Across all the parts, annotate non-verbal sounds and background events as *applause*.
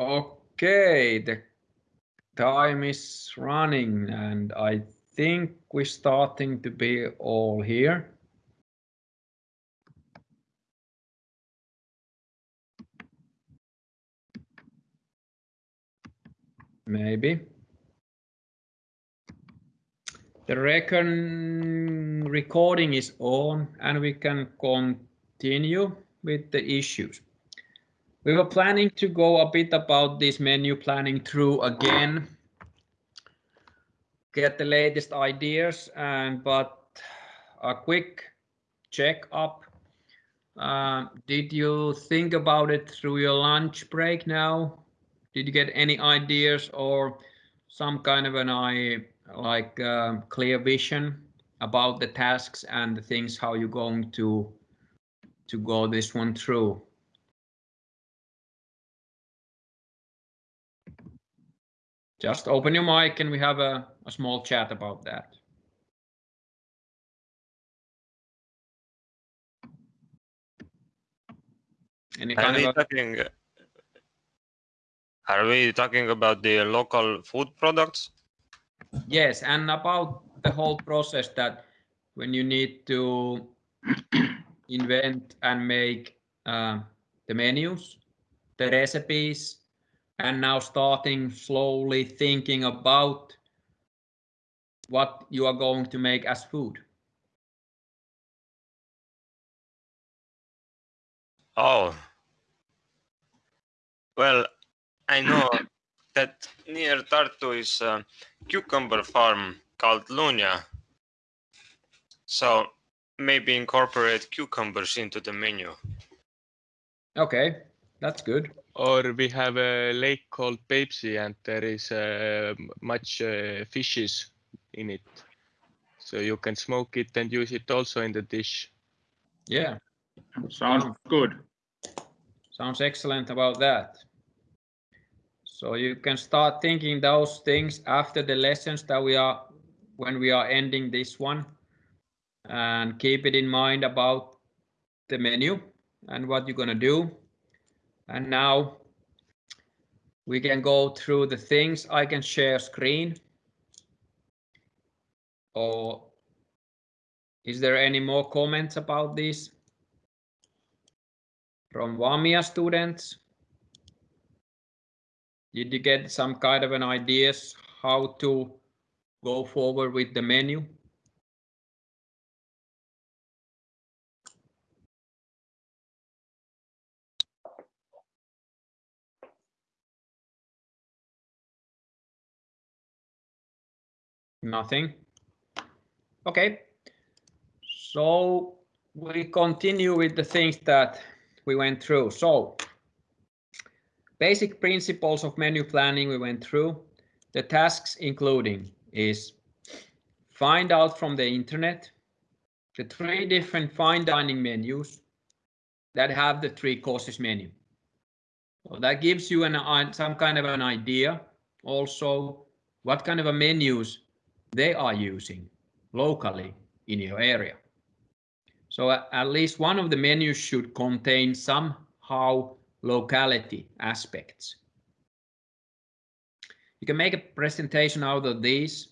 Okay, the time is running and I think we're starting to be all here. Maybe. The recording is on and we can continue with the issues. We were planning to go a bit about this menu planning through again, get the latest ideas and but a quick check up. Uh, did you think about it through your lunch break now? Did you get any ideas or some kind of an eye like uh, clear vision about the tasks and the things how you're going to to go this one through. Just open your mic and we have a, a small chat about that. Any are we talking? Are we talking about the local food products? Yes, and about the whole process that when you need to invent and make uh, the menus, the recipes, and now starting slowly thinking about what you are going to make as food. Oh, well, I know that near Tartu is a cucumber farm called Luunja. So maybe incorporate cucumbers into the menu. Okay, that's good. Or we have a lake called Peipsi and there is uh, much uh, fishes in it. So you can smoke it and use it also in the dish. Yeah. Sounds good. Sounds excellent about that. So you can start thinking those things after the lessons that we are when we are ending this one and keep it in mind about the menu and what you're going to do. And now we can go through the things. I can share screen. Or is there any more comments about this from Vamia students? Did you get some kind of an ideas how to go forward with the menu? Nothing. Okay. So we continue with the things that we went through. So Basic principles of menu planning we went through. The tasks including is find out from the internet the three different fine dining menus that have the three courses menu. So that gives you an, uh, some kind of an idea also what kind of a menus they are using locally in your area. So at least one of the menus should contain somehow locality aspects. You can make a presentation out of these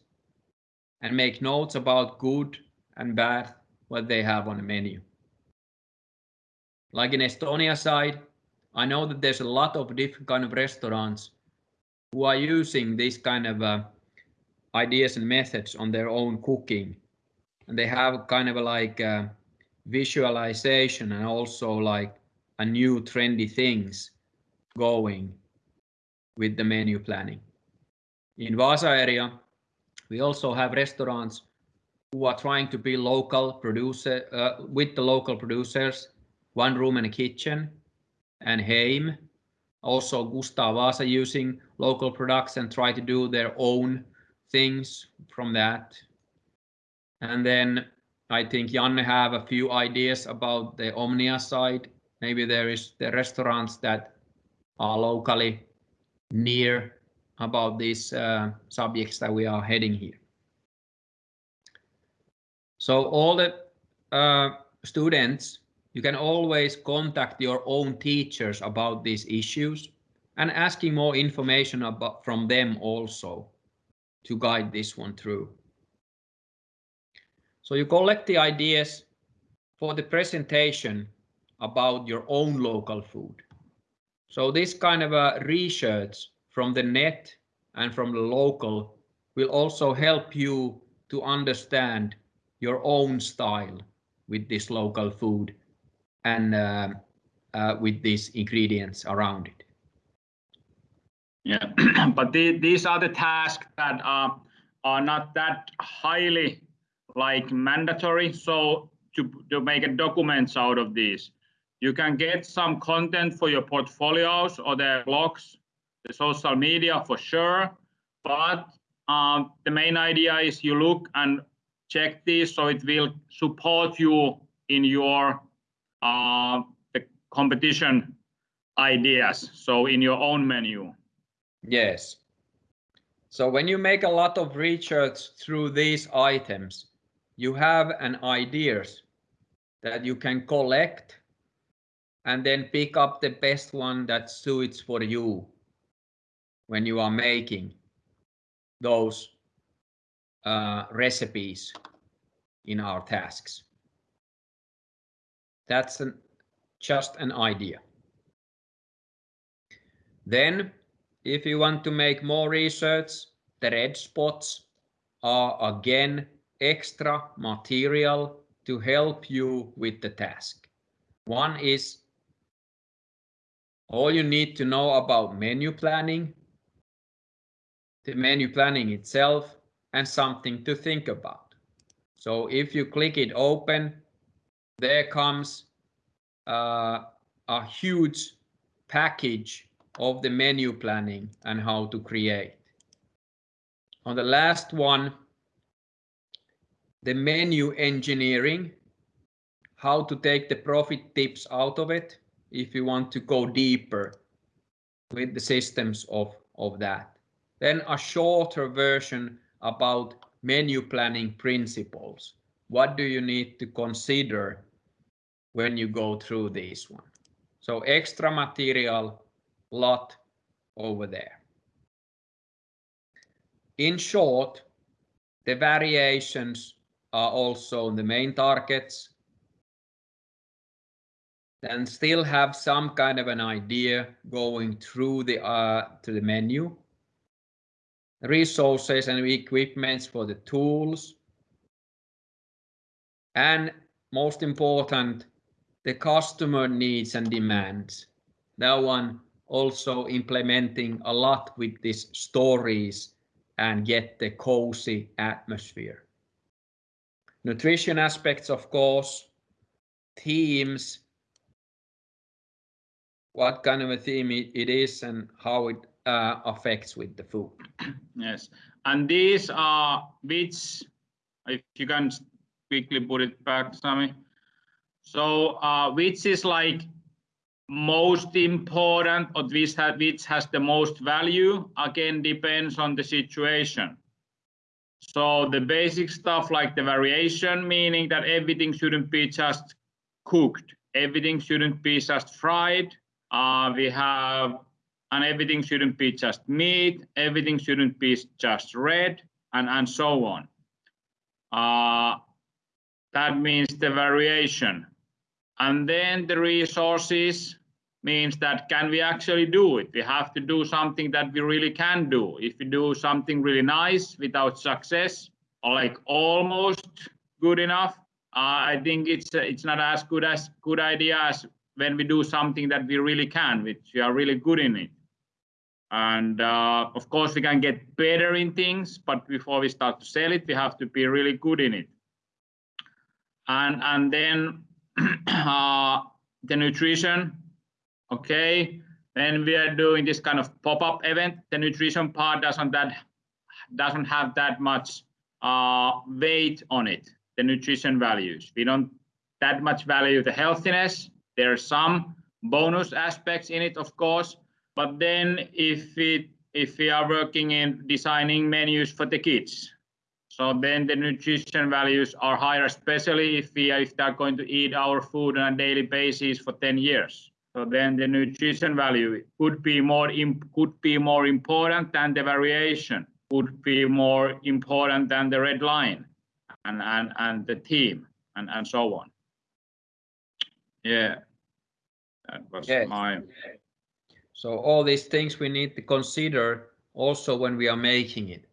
and make notes about good and bad what they have on the menu. Like in Estonia side, I know that there's a lot of different kind of restaurants who are using these kind of uh, ideas and methods on their own cooking. And they have kind of like uh, visualization and also like a new trendy things going with the menu planning. In Vasa area, we also have restaurants who are trying to be local producer uh, with the local producers, one room and a kitchen, and Heim, also Gustav Vasa using local products and try to do their own things from that. And then I think Janne have a few ideas about the Omnia side Maybe there is the restaurants that are locally near about these uh, subjects that we are heading here. So all the uh, students, you can always contact your own teachers about these issues and asking more information about from them also to guide this one through. So you collect the ideas for the presentation about your own local food. So this kind of a research from the net and from the local will also help you to understand your own style with this local food and uh, uh, with these ingredients around it. Yeah, *clears throat* but the, these are the tasks that are, are not that highly like mandatory. So to, to make a documents out of these, you can get some content for your portfolios or their blogs, the social media for sure. But um, the main idea is you look and check this so it will support you in your uh, the competition ideas. So in your own menu. Yes. So when you make a lot of research through these items, you have an ideas that you can collect and then pick up the best one that suits for you when you are making those uh, recipes in our tasks. That's an, just an idea. Then if you want to make more research, the red spots are again extra material to help you with the task. One is all you need to know about menu planning, the menu planning itself, and something to think about. So if you click it open, there comes uh, a huge package of the menu planning and how to create. On the last one, the menu engineering, how to take the profit tips out of it if you want to go deeper with the systems of, of that. Then a shorter version about menu planning principles. What do you need to consider when you go through this one? So extra material lot over there. In short, the variations are also the main targets then still have some kind of an idea going through the uh, to the menu. Resources and equipments for the tools. And most important the customer needs and demands. That one also implementing a lot with these stories and get the cozy atmosphere. Nutrition aspects, of course, themes, what kind of a theme it is and how it uh, affects with the food. *clears throat* Yes, and these are which, if you can quickly put it back, Sami. So uh, which is like most important or which, which has the most value again depends on the situation. So the basic stuff like the variation meaning that everything shouldn't be just cooked. Everything shouldn't be just fried. Uh, we have and everything shouldn't be just meat. Everything shouldn't be just red and and so on. Uh, that means the variation. And then the resources means that can we actually do it? We have to do something that we really can do. If we do something really nice without success, or like almost good enough, uh, I think it's uh, it's not as good as good idea as when we do something that we really can, which we are really good in it. And uh, of course, we can get better in things, but before we start to sell it, we have to be really good in it. And and then *clears throat* uh, the nutrition okay when we are doing this kind of pop-up event. The nutrition part doesn't that doesn't have that much uh, weight on it the nutrition values. We don't that much value the healthiness. There are some bonus aspects in it of course but then if it if we are working in designing menus for the kids so then the nutrition values are higher especially if we if they're going to eat our food on a daily basis for 10 years So then the nutrition value could be more could be more important than the variation, would be more important than the red line and, and, and the team and, and so on. Yeah, that was Yes. my, So all these things we need to consider also when we are making it.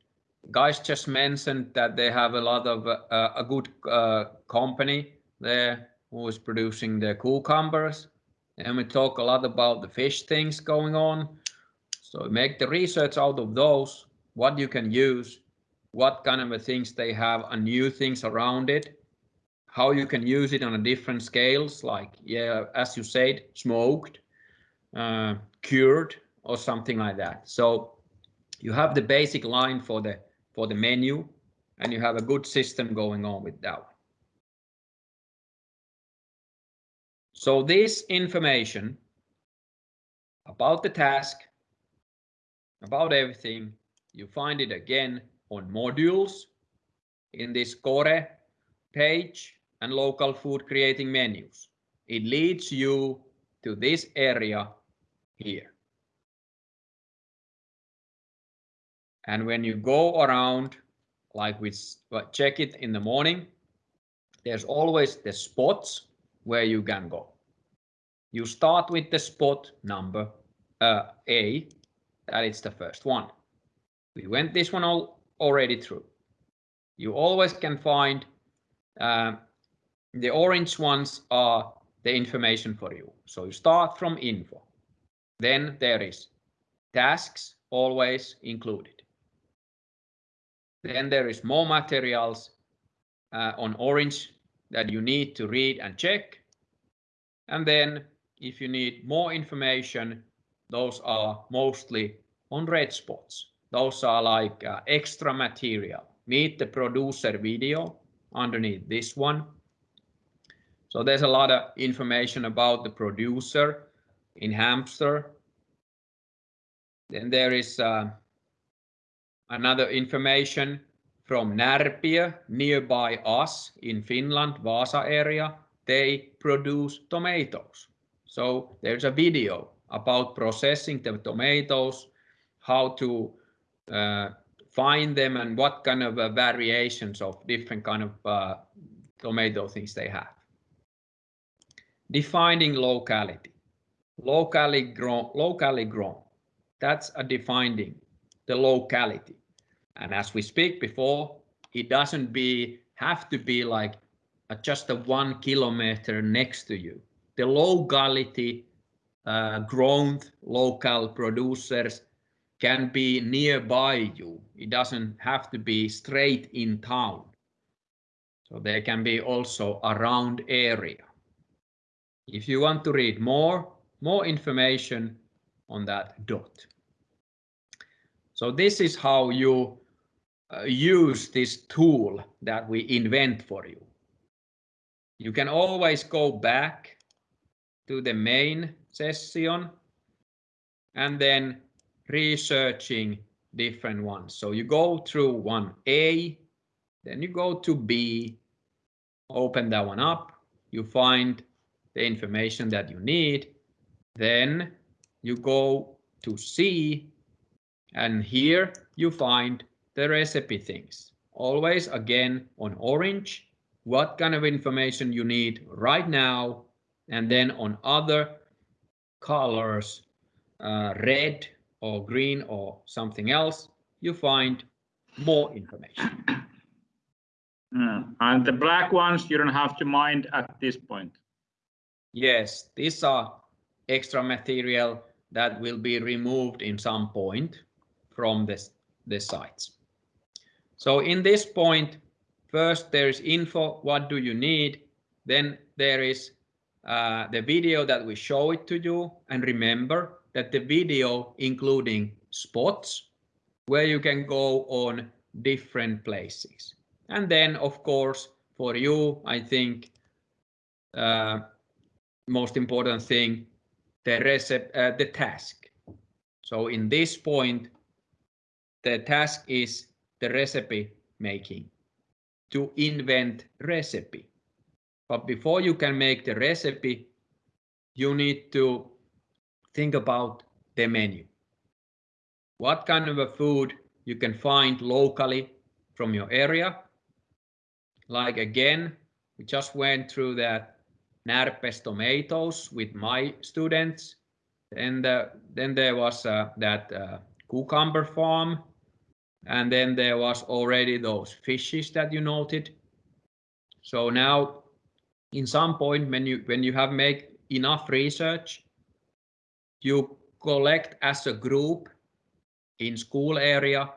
Guys just mentioned that they have a lot of uh, a good uh, company there who is producing the cucumbers. And we talk a lot about the fish things going on. So make the research out of those, what you can use, what kind of things they have and new things around it, how you can use it on a different scales, like, yeah, as you said, smoked, uh, cured or something like that. So you have the basic line for the for the menu and you have a good system going on with that. So this information about the task, about everything, you find it again on modules in this core page and local food creating menus. It leads you to this area here. And when you go around, like we check it in the morning, there's always the spots where you can go. You start with the spot number uh, A, that is the first one. We went this one all already through. You always can find uh, the orange ones are the information for you. So you start from info. Then there is tasks always included. Then there is more materials uh, on orange that you need to read and check. And then if you need more information, those are mostly on red spots. Those are like uh, extra material. Meet the producer video underneath this one. So there's a lot of information about the producer in Hamster. Then there is uh, another information from Närpiö nearby us in Finland, Vasa area. They produce tomatoes. So there's a video about processing the tomatoes, how to uh, find them and what kind of uh, variations of different kind of uh, tomato things they have. Defining locality. Locally grown, locally grown. That's a defining the locality. And as we speak before, it doesn't be have to be like just a one kilometer next to you. The locality uh, grown local producers can be nearby you. It doesn't have to be straight in town. So they can be also around area. If you want to read more, more information on that dot. So this is how you use this tool that we invent for you. You can always go back to the main session and then researching different ones. So you go through one A, then you go to B, open that one up, you find the information that you need, then you go to C, and here you find the recipe things. Always again on orange, what kind of information you need right now, and then on other colors, uh, red or green or something else, you find more information. Yeah. *clears throat* and the black ones you don't have to mind at this point. Yes, these are extra material that will be removed in some point from this, the sites. So in this point, first there is info, what do you need? Then there is uh, the video that we show it to you. And remember that the video including spots where you can go on different places. And then of course, for you, I think uh, most important thing, the recipe, uh, the task. So in this point, the task is the recipe making to invent recipe. But before you can make the recipe, you need to think about the menu. What kind of a food you can find locally from your area. Like again, we just went through that Närpes tomatoes with my students. And uh, then there was uh, that uh, cucumber farm. And then there was already those fishes that you noted. So now in some point when you when you have made enough research, you collect as a group in school area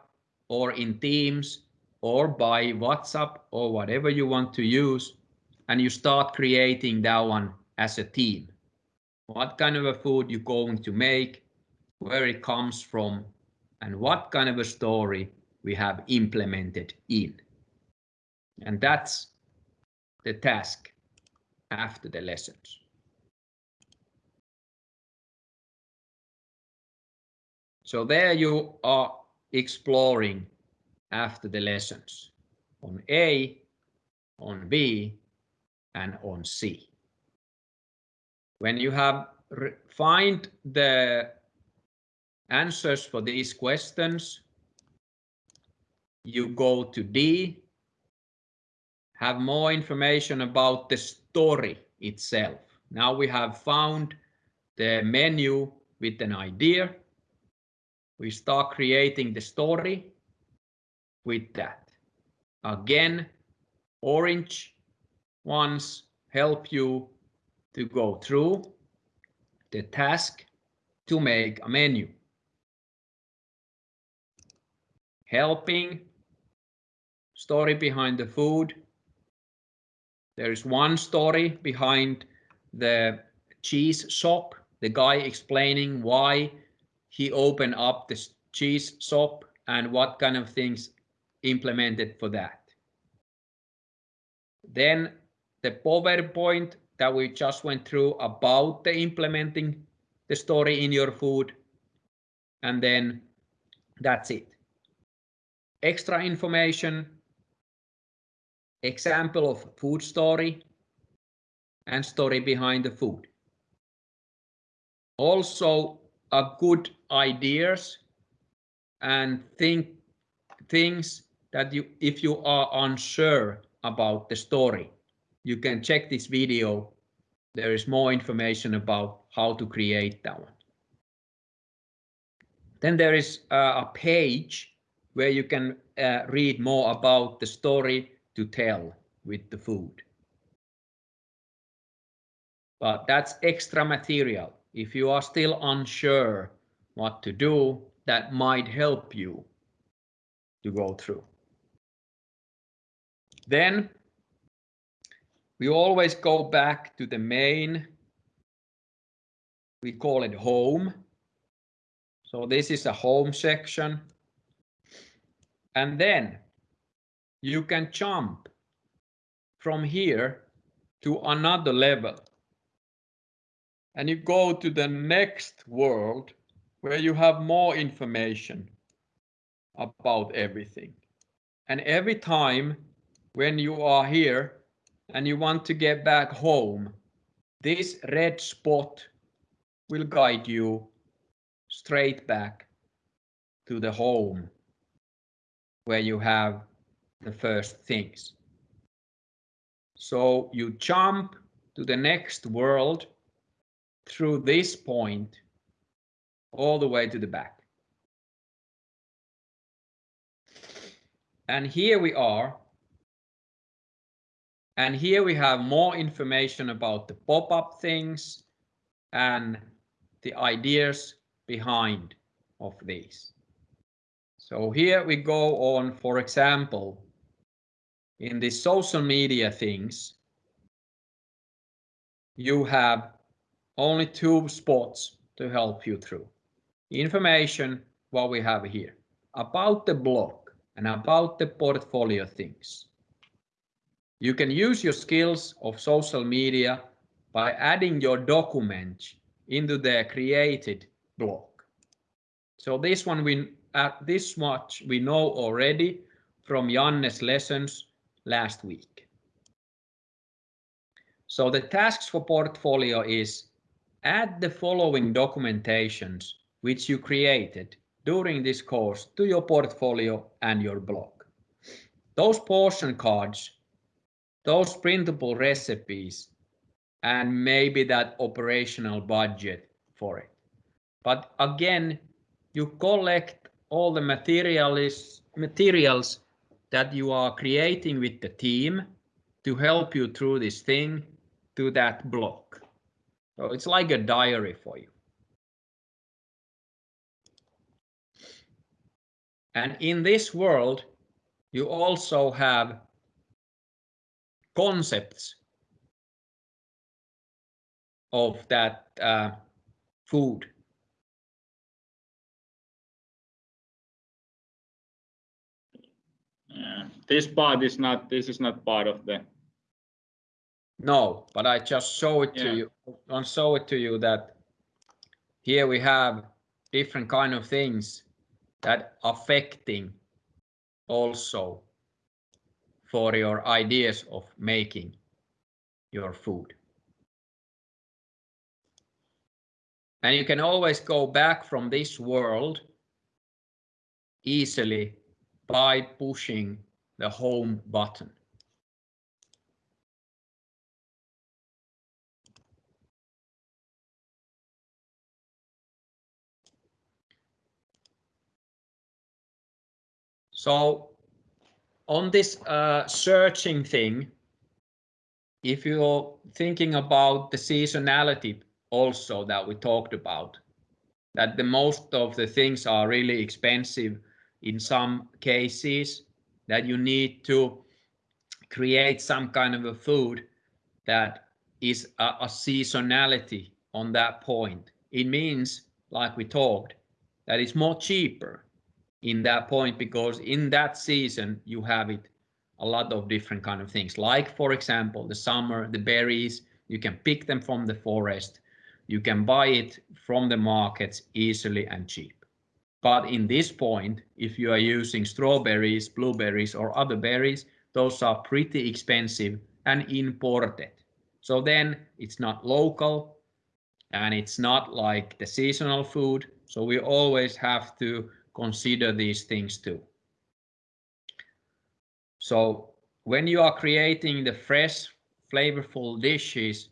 or in Teams or by WhatsApp or whatever you want to use and you start creating that one as a team. What kind of a food you're going to make, where it comes from, and what kind of a story we have implemented in. And that's the task after the lessons. So there you are exploring after the lessons on A, on B, and on C. When you have find the answers for these questions, you go to D, have more information about the story itself. Now we have found the menu with an idea. We start creating the story with that. Again, orange ones help you to go through the task to make a menu. Helping story behind the food. There is one story behind the cheese shop, the guy explaining why he opened up the cheese shop and what kind of things implemented for that. Then the PowerPoint that we just went through about the implementing the story in your food. And then that's it. Extra information, example of food story and story behind the food. Also a good ideas and think things that you if you are unsure about the story you can check this video there is more information about how to create that one then there is a page where you can uh, read more about the story to tell with the food but that's extra material if you are still unsure what to do that might help you to go through. Then we always go back to the main. We call it home. So this is a home section. And then you can jump from here to another level. And you go to the next world where you have more information about everything. And every time when you are here and you want to get back home, this red spot will guide you straight back to the home where you have the first things. So you jump to the next world through this point all the way to the back. And here we are. And here we have more information about the pop-up things and the ideas behind of these. So here we go on, for example, in the social media things, you have only two spots to help you through. Information, what we have here, about the blog and about the portfolio things. You can use your skills of social media by adding your document into the created blog. So this one we at this much we know already from Janne's lessons last week. So the tasks for portfolio is add the following documentations which you created during this course to your portfolio and your blog. Those portion cards, those printable recipes, and maybe that operational budget for it. But again, you collect all the materials, materials that you are creating with the team to help you through this thing to that block. So it's like a diary for you. And in this world, you also have concepts of that uh, food. This part is not, this is not part of the, No, but I just show it to Yeah. you. I show it to you that here we have different kind of things that affecting also for your ideas of making your food. And you can always go back from this world easily by pushing the home button. So on this uh, searching thing, if you're thinking about the seasonality also that we talked about, that the most of the things are really expensive in some cases, that you need to create some kind of a food that is a, a seasonality on that point. It means, like we talked, that it's more cheaper in that point because in that season you have it a lot of different kind of things. Like for example the summer the berries you can pick them from the forest. You can buy it from the markets easily and cheap but in this point if you are using strawberries blueberries or other berries those are pretty expensive and imported. So then it's not local and it's not like the seasonal food. So we always have to consider these things too. So when you are creating the fresh, flavorful dishes,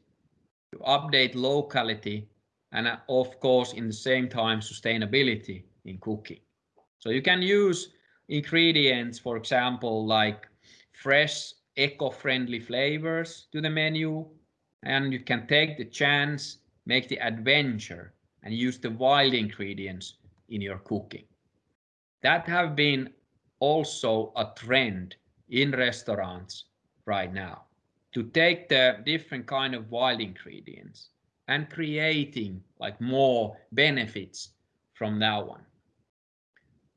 you update locality and of course in the same time sustainability in cooking. So you can use ingredients, for example, like fresh, eco-friendly flavors to the menu, and you can take the chance, make the adventure, and use the wild ingredients in your cooking that have been also a trend in restaurants right now to take the different kind of wild ingredients and creating like more benefits from that one.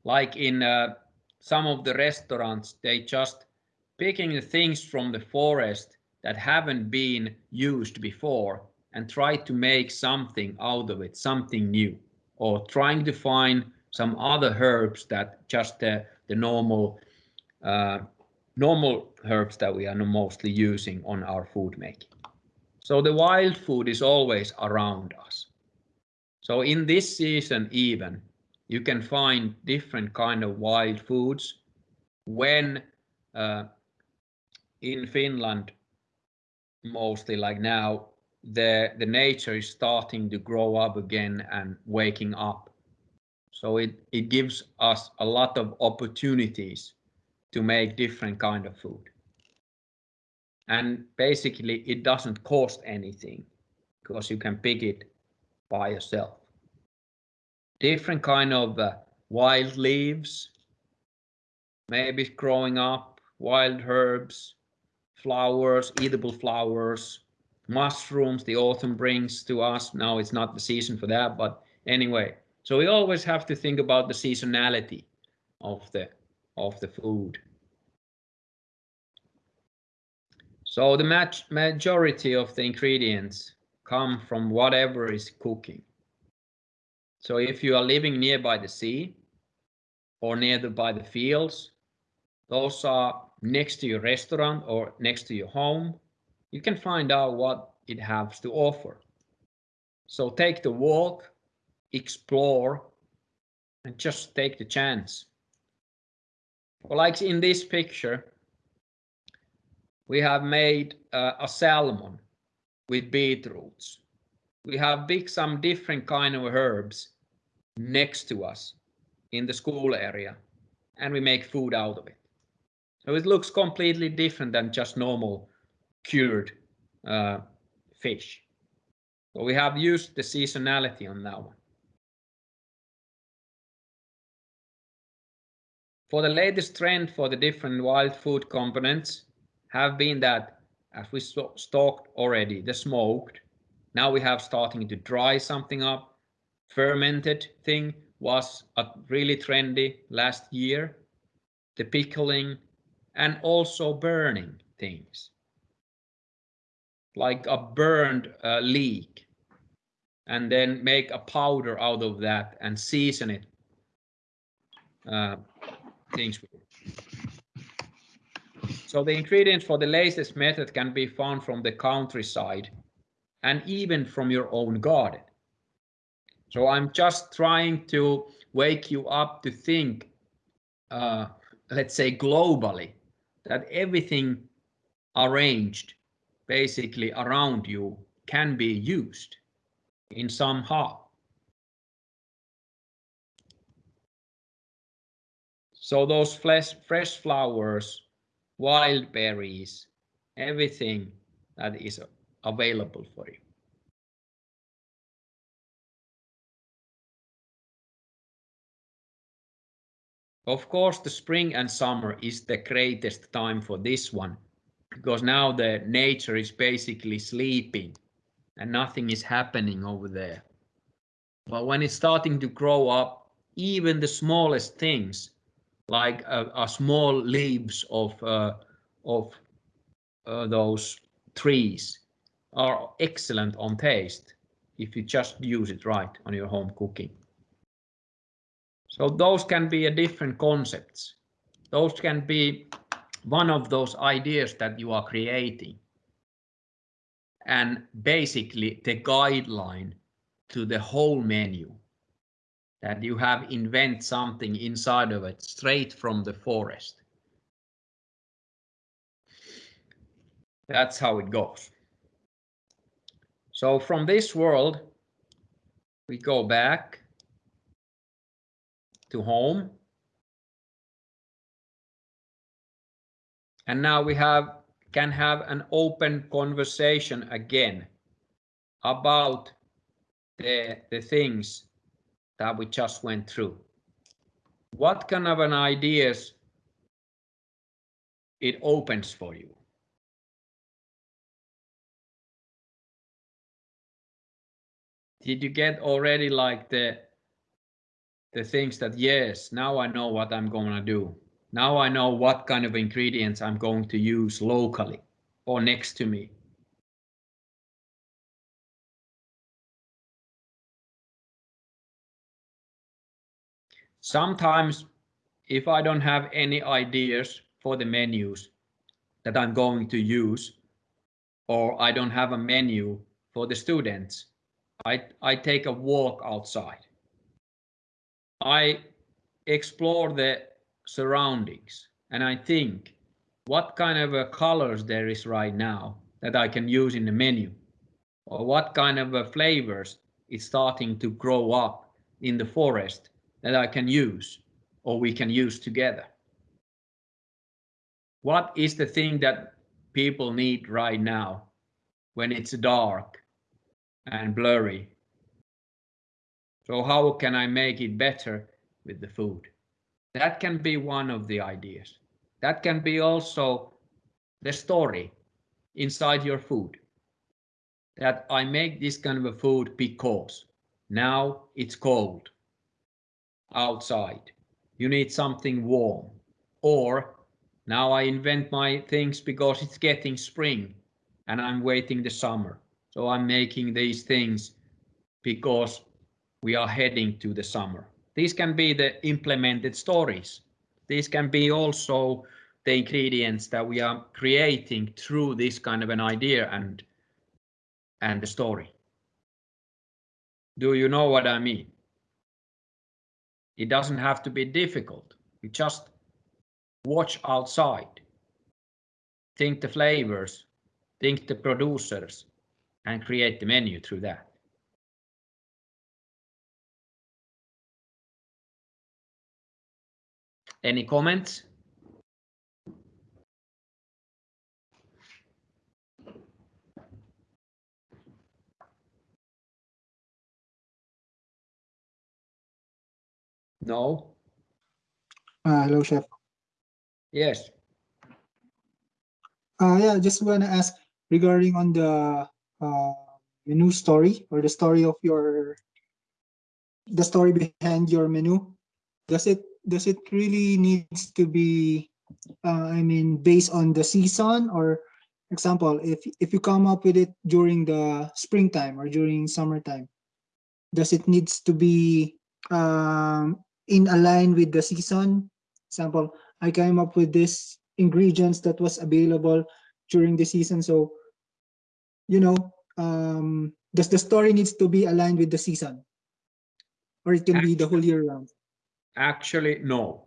Like in uh, some of the restaurants, they just picking the things from the forest that haven't been used before and try to make something out of it, something new, or trying to find some other herbs that just the, the normal uh, normal herbs that we are mostly using on our food making. So the wild food is always around us. So in this season even, you can find different kind of wild foods when uh, in Finland, mostly like now, the, the nature is starting to grow up again and waking up so it, it gives us a lot of opportunities to make different kind of food. And basically it doesn't cost anything because you can pick it by yourself. Different kind of uh, wild leaves, maybe growing up, wild herbs, flowers, edible flowers, mushrooms the autumn brings to us. Now it's not the season for that, but anyway, so we always have to think about the seasonality of the of the food. So the majority of the ingredients come from whatever is cooking. So if you are living nearby the sea or near the, by the fields, those are next to your restaurant or next to your home, you can find out what it has to offer. So take the walk, explore, and just take the chance. Well, like in this picture, we have made uh, a salmon with beetroots. We have big some different kind of herbs next to us in the school area and we make food out of it. So it looks completely different than just normal cured uh, fish. So we have used the seasonality on that one. For the latest trend for the different wild food components have been that, as we talked already, the smoked. Now we have starting to dry something up. Fermented thing was really trendy last year. The pickling and also burning things like a burned uh, leek and then make a powder out of that and season it uh, things so the ingredients for the latest method can be found from the countryside and even from your own garden. So I'm just trying to wake you up to think, uh, let's say globally, that everything arranged basically around you can be used in some somehow. So those fresh, fresh flowers, wild berries, everything that is available for you. Of course, the spring and summer is the greatest time for this one because now the nature is basically sleeping and nothing is happening over there. But when it's starting to grow up, even the smallest things like a, a small leaves of uh, of uh, those trees are excellent on taste if you just use it right on your home cooking. So those can be a different concepts. Those can be one of those ideas that you are creating. And basically the guideline to the whole menu that you have invent something inside of it straight from the forest. That's how it goes. So from this world, we go back to home. And now we have can have an open conversation again about the, the things that we just went through. What kind of an ideas it opens for you? Did you get already like the the things that yes, now I know what I'm going to do. Now I know what kind of ingredients I'm going to use locally or next to me. Sometimes if I don't have any ideas for the menus that I'm going to use, or I don't have a menu for the students, I, I take a walk outside. I explore the surroundings and I think what kind of colors there is right now that I can use in the menu or what kind of flavors is starting to grow up in the forest that I can use or we can use together. What is the thing that people need right now when it's dark and blurry? So how can I make it better with the food? That can be one of the ideas. That can be also the story inside your food. That I make this kind of a food because now it's cold outside. You need something warm. Or now I invent my things because it's getting spring and I'm waiting the summer. So I'm making these things because we are heading to the summer. These can be the implemented stories. These can be also the ingredients that we are creating through this kind of an idea and and the story. Do you know what I mean? It doesn't have to be difficult. You just watch outside. Think the flavors, think the producers, and create the menu through that. Any comments? No? Uh, hello, chef. Yes. Uh, yeah, just want to ask regarding on the uh, menu story or the story of your the story behind your menu. Does it does it really needs to be uh, I mean based on the season or example if if you come up with it during the springtime or during summertime does it needs to be um, in align with the season example I came up with this ingredients that was available during the season. So, you know, um, does the story needs to be aligned with the season, or it can be the whole year round? Actually, no.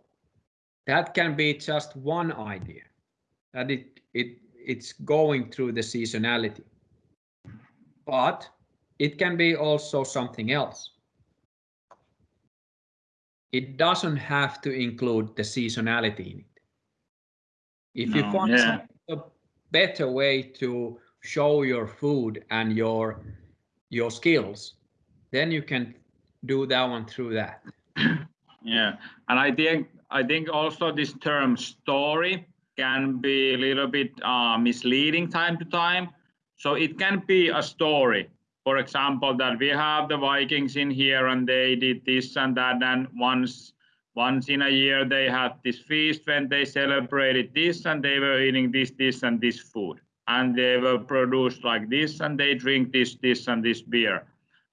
That can be just one idea. That it it it's going through the seasonality. But it can be also something else. It doesn't have to include the seasonality in it. If you find yeah. a better way to show your food and your your skills, then you can do that one through that. *clears throat* Yeah, and I think I think also this term story can be a little bit uh, misleading time to time. So it can be a story. For example, that we have the Vikings in here and they did this and that, and once once in a year they had this feast when they celebrated this and they were eating this, this, and this food, and they were produced like this, and they drink this, this, and this beer,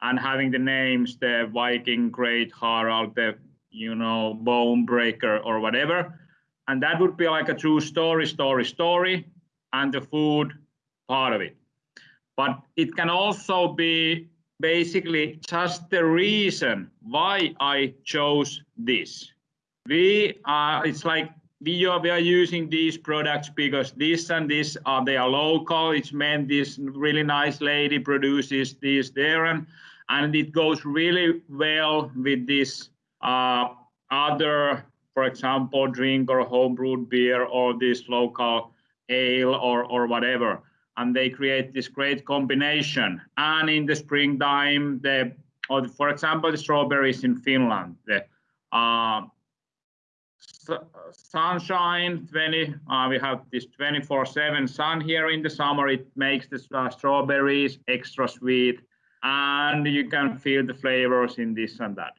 and having the names, the Viking Great Harald, the you know, bone breaker or whatever. And that would be like a true story, story, story, and the food part of it. But it can also be basically just the reason why I chose this. We are, it's like we are, we are using these products because this and this are they are local. It's meant this really nice lady produces this there and and it goes really well with this uh, other, for example, drink or homebrewed beer or this local ale or, or whatever. And they create this great combination. And in the springtime, the, or for example, the strawberries in Finland, the uh, sunshine 20, uh, we have this 24 7 sun here in the summer. It makes the uh, strawberries extra sweet and you can feel the flavors in this and that.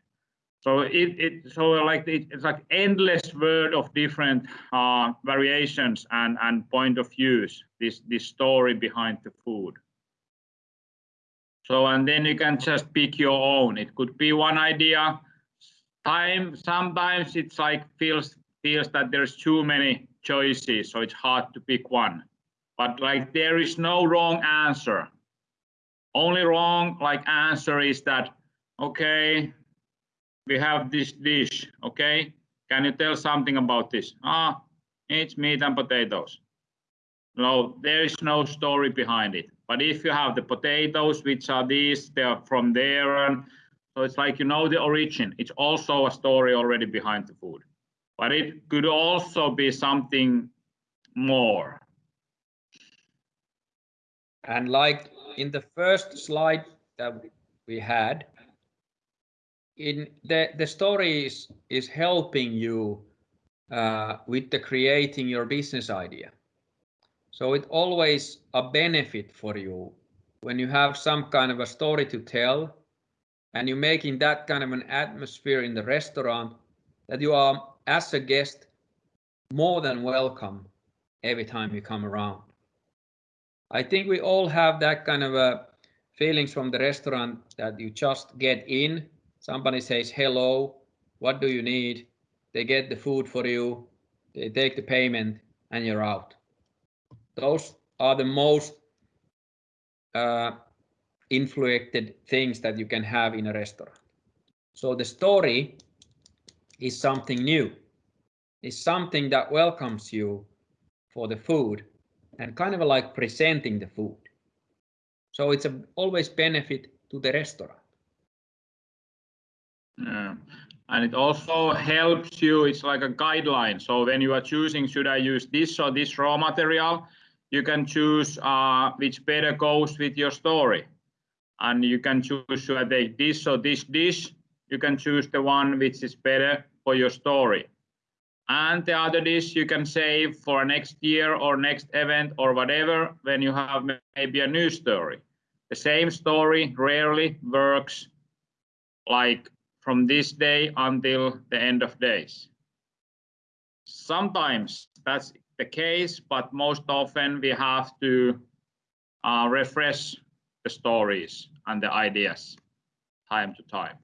So it, it so like it, it's like endless world of different uh, variations and and point of views. This this story behind the food. So and then you can just pick your own. It could be one idea. Time sometimes it's like feels feels that there's too many choices, so it's hard to pick one. But like there is no wrong answer. Only wrong like answer is that okay we have this dish, okay? Can you tell something about this? Ah, it's meat and potatoes. No, there is no story behind it. But if you have the potatoes, which are these, they are from there, and so it's like you know the origin. It's also a story already behind the food. But it could also be something more. And like in the first slide that we had, in the the story is is helping you uh, with the creating your business idea. So it always a benefit for you when you have some kind of a story to tell and you're making that kind of an atmosphere in the restaurant that you are as a guest more than welcome every time you come around. I think we all have that kind of a feelings from the restaurant that you just get in. Somebody says hello what do you need? They get the food for you they take the payment and you're out. Those are the most uh, influenced things that you can have in a restaurant. So the story is something new. It's something that welcomes you for the food and kind of like presenting the food. So it's a always benefit to the restaurant. Yeah. And it also helps you, it's like a guideline. So when you are choosing, should I use this or this raw material, you can choose uh, which better goes with your story. And you can choose, I take this or this dish? You can choose the one which is better for your story. And the other dish you can save for next year or next event or whatever when you have maybe a new story. The same story rarely works like from this day until the end of days. Sometimes that's the case, but most often we have to uh, refresh the stories and the ideas time to time.